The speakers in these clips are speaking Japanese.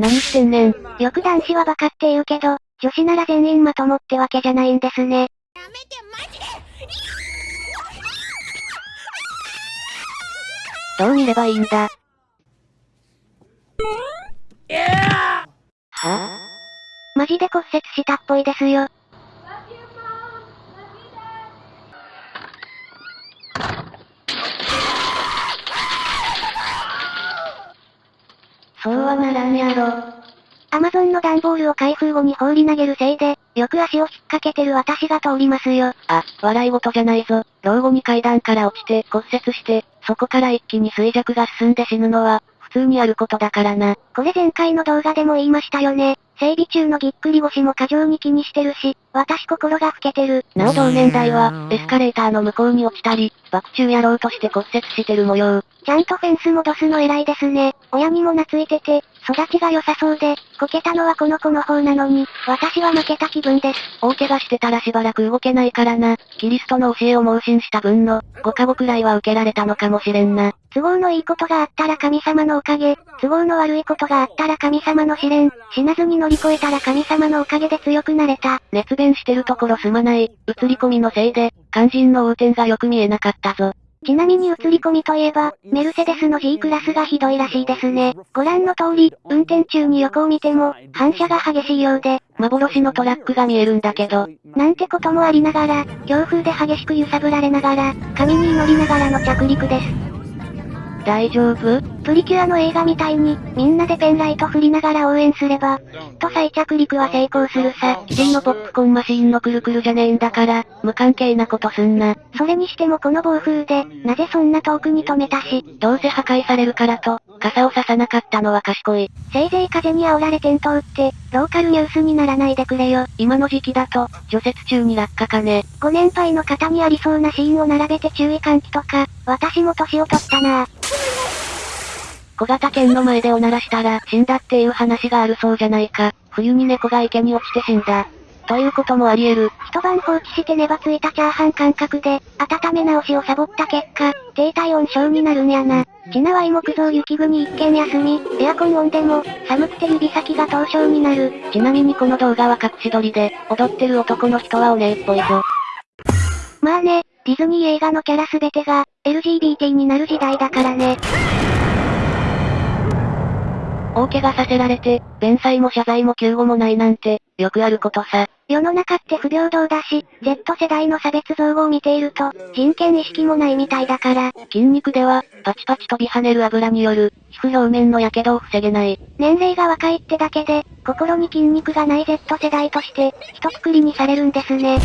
何してんねん。よく男子はバカって言うけど、女子なら全員まともってわけじゃないんですね。やめてマジでどう見ればいいんだ？は？マジで骨折したっぽいですよ。そうはならんやろ。アマゾンの段ボールを開封後に放り投げるせいで、よく足を引っ掛けてる私が通りますよ。あ、笑い事じゃないぞ。老後に階段から落ちて骨折して、そこから一気に衰弱が進んで死ぬのは、普通にあることだからな。これ前回の動画でも言いましたよね。整備中のぎっくり腰も過剰に気にしてるし、私心が老けてる。なお同年代は、エスカレーターの向こうに落ちたり、爆中やろうとして骨折してる模様。ちゃんとフェンス戻すの偉いですね。親にも懐いてて、育ちが良さそうで、こけたのはこの子の方なのに、私は負けた気分です。大怪我してたらしばらく動けないからな。キリストの教えを盲信した分の、5カ語くらいは受けられたのかもしれんな。都合のいいことがあったら神様のおかげ、都合の悪いことがあったら神様の試練、死なずに乗り越えたら神様のおかげで強くなれた。熱弁してるところすまない、映り込みのせいで、肝心の横転がよく見えなかったぞ。ちなみに映り込みといえば、メルセデスの G クラスがひどいらしいですね。ご覧の通り、運転中に横を見ても、反射が激しいようで、幻のトラックが見えるんだけど。なんてこともありながら、強風で激しく揺さぶられながら、髪に祈りながらの着陸です。大丈夫？プリキュアの映画みたいに、みんなでペンライト振りながら応援すれば、きっと再着陸は成功するさ。キリンのポップコーンマシーンのくるくるじゃねえんだから、無関係なことすんな。それにしてもこの暴風で、なぜそんな遠くに止めたし。どうせ破壊されるからと、傘をささなかったのは賢い。せいぜい風に煽られ転倒って、ローカルニュースにならないでくれよ。今の時期だと、除雪中に落下かね。ご年配の方にありそうなシーンを並べて注意喚起とか、私も年を取ったな小型犬の前でおならしたら死んだっていう話があるそうじゃないか。冬に猫が池に落ちて死んだ。ということもあり得る。一晩放置して粘ついたチャーハン感覚で、温め直しをサボった結果、低体温症になるんやな。ちなわい木造雪国一軒休み、エアコンオンでも、寒くて指先が凍傷になる。ちなみにこの動画は隠し撮りで、踊ってる男の人はお姉っぽいぞ。まあね、ディズニー映画のキャラすべてが、LGBT になる時代だからね。大怪我させられて、弁済も謝罪も救護もないなんて、よくあることさ。世の中って不平等だし、Z 世代の差別造語を見ていると、人権意識もないみたいだから。筋肉では、パチパチ飛び跳ねる油による、皮膚表面の火傷を防げない。年齢が若いってだけで、心に筋肉がない Z 世代として、一括りにされるんですね。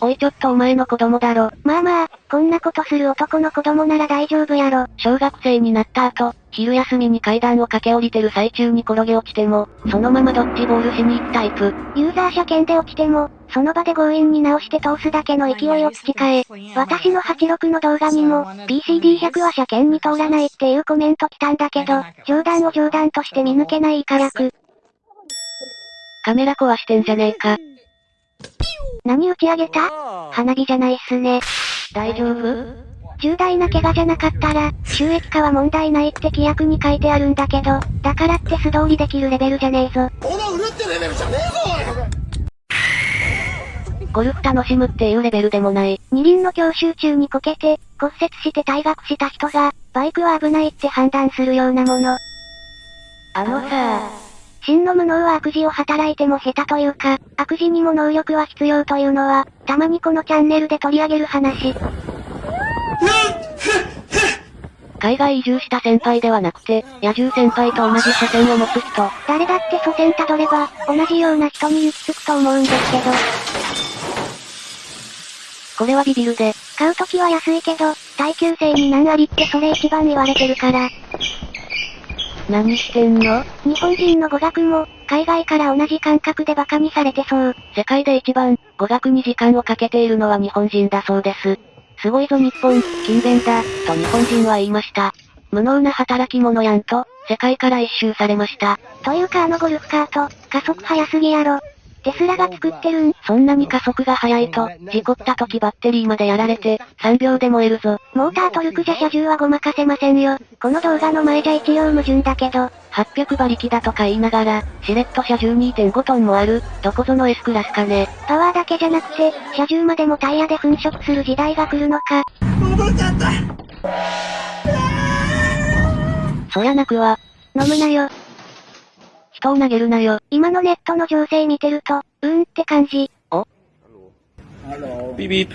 おいちょっとお前の子供だろ。まあまあ、こんなことする男の子供なら大丈夫やろ。小学生になった後、昼休みに階段を駆け下りてる最中に転げ落ちても、そのままドッジボールしに行くタイプ。ユーザー車検で落ちても、その場で強引に直して通すだけの勢いを培え。私の86の動画にも、PCD100 は車検に通らないっていうコメント来たんだけど、冗談を冗談として見抜けないイカ役。カメラ壊してんじゃねえか。何打ち上げた？花火じゃないっすね。大丈夫？重大な怪我じゃなかったら、収益化は問題ないって規約に書いてあるんだけど、だからって素通りできるレベルじゃねえぞ。この売るってレベルじゃねえぞゴルフ楽しむっていうレベルでもない。二輪の教習中にこけて、骨折して退学した人が、バイクは危ないって判断するようなもの。あのさ真の無能は悪事を働いても下手というか、悪事にも能力は必要というのは、たまにこのチャンネルで取り上げる話。海外移住した先輩ではなくて、野獣先輩と同じ車線を持つ人。誰だって祖先たどれば、同じような人に行き着くと思うんですけど。これはビビるで。買うときは安いけど、耐久性に何ありってそれ一番言われてるから。何してんの？日本人の語学も、海外から同じ感覚で馬鹿にされてそう。世界で一番、語学に時間をかけているのは日本人だそうです。すごいぞ日本、勤勉だ、と日本人は言いました。無能な働き者やんと、世界から一周されました。というかあのゴルフカート、加速早すぎやろ。テスラが作ってるんそんなに加速が速いと、事故った時バッテリーまでやられて、3秒で燃えるぞ。モータートルクじゃ車重はごまかせませんよ。この動画の前じゃ一応矛盾だけど、800馬力だとか言いながら、シレット車12.5トンもある、どこぞの S クラスかね。パワーだけじゃなくて、車重までもタイヤで粉飾する時代が来るのか。そりゃ泣くわ。飲むなよ。人を投げるなよ。今のネットの情勢見てると、うーんって感じ。ビビッ。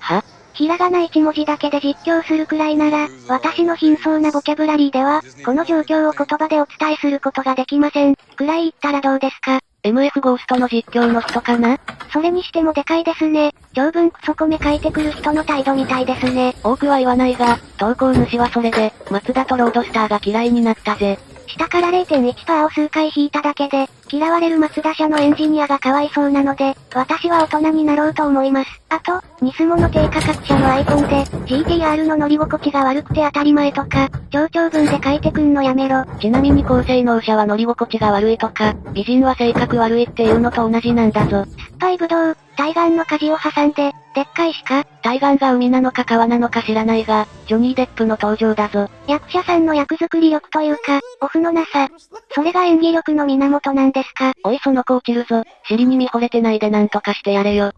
は？ひらがな1文字だけで実況するくらいなら、私の貧相なボキャブラリーでは、この状況を言葉でお伝えすることができません。くらい言ったらどうですか ?MF ゴーストの実況の人かな？それにしてもでかいですね。長文クソコメ書いてくる人の態度みたいですね。多くは言わないが、投稿主はそれで、松田とロードスターが嫌いになったぜ。下から0.1%を数回引いただけで、嫌われる松田社のエンジニアがかわいそうなので、私は大人になろうと思います。あと、ニスモの低価格車のアイコンで、GTR の乗り心地が悪くて当たり前とか、長長文で書いてくんのやめろ。ちなみに高性能車は乗り心地が悪いとか、美人は性格悪いっていうのと同じなんだぞ。酸っぱいぶどう、対岸の舵を挟んで、でっかい鹿対岸が海なのか川なのか知らないが、ジョニー・デップの登場だぞ。役者さんの役作り力というか、オフのなさ。それが演技力の源なんですかおいその子落ちるぞ。尻に見惚れてないでなんとかしてやれよ。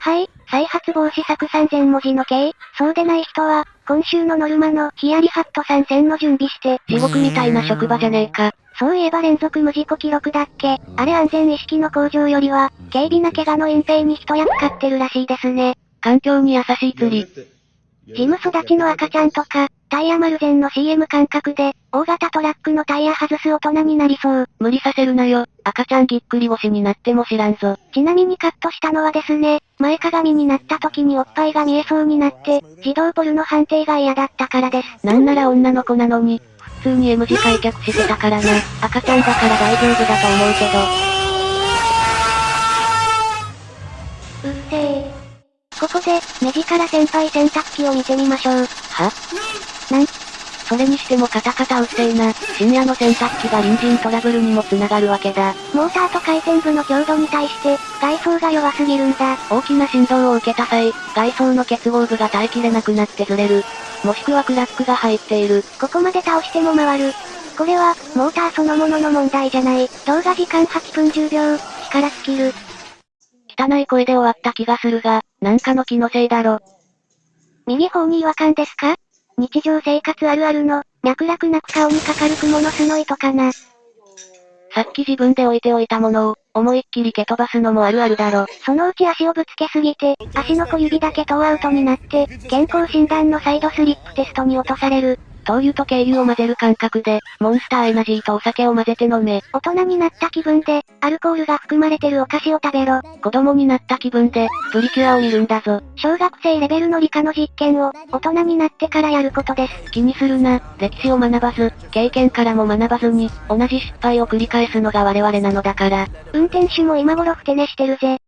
はい、再発防止策3000文字の計、そうでない人は、今週のノルマのヒヤリハット参戦の準備して、地獄みたいな職場じゃねえか。そういえば連続無事故記録だっけあれ安全意識の向上よりは、軽微な怪我の隠蔽に一役買ってるらしいですね。環境に優しい釣り。ジム育ちの赤ちゃんとか、タイヤマルゼンの CM 感覚で、大型トラックのタイヤ外す大人になりそう。無理させるなよ。赤ちゃんぎっくり腰になっても知らんぞ。ちなみにカットしたのはですね、前かがみになった時におっぱいが見えそうになって、自動ポルの判定が嫌だったからです。なんなら女の子なのに、普通に M 字開脚してたからな。赤ちゃんだから大丈夫だと思うけど。うっせー。ここで、目力先輩洗濯機を見てみましょう。は？なん？それにしてもカタカタうっせえな。深夜の洗濯機が隣人トラブルにも繋がるわけだ。モーターと回転部の強度に対して、外装が弱すぎるんだ。大きな振動を受けた際、外装の結合部が耐えきれなくなってずれる。もしくはクラックが入っている。ここまで倒しても回る。これは、モーターそのものの問題じゃない。動画時間8分10秒、力尽きる。汚い声で終わった気がするが、なんかの気のせいだろ。右方に違和感ですか？日常生活あるあるの、脈絡なく顔にかかる雲の巣の糸かな。さっき自分で置いておいたものを、思いっきり蹴飛ばすのもあるあるだろ。そのうち足をぶつけすぎて、足の小指だけトーアウトになって、健康診断のサイドスリップテストに落とされる。灯油と軽油を混ぜる感覚で、モンスターエナジーとお酒を混ぜて飲め。大人になった気分で、アルコールが含まれてるお菓子を食べろ。子供になった気分で、プリキュアを見るんだぞ。小学生レベルの理科の実験を、大人になってからやることです。気にするな、歴史を学ばず、経験からも学ばずに、同じ失敗を繰り返すのが我々なのだから。運転手も今頃ふて寝してるぜ。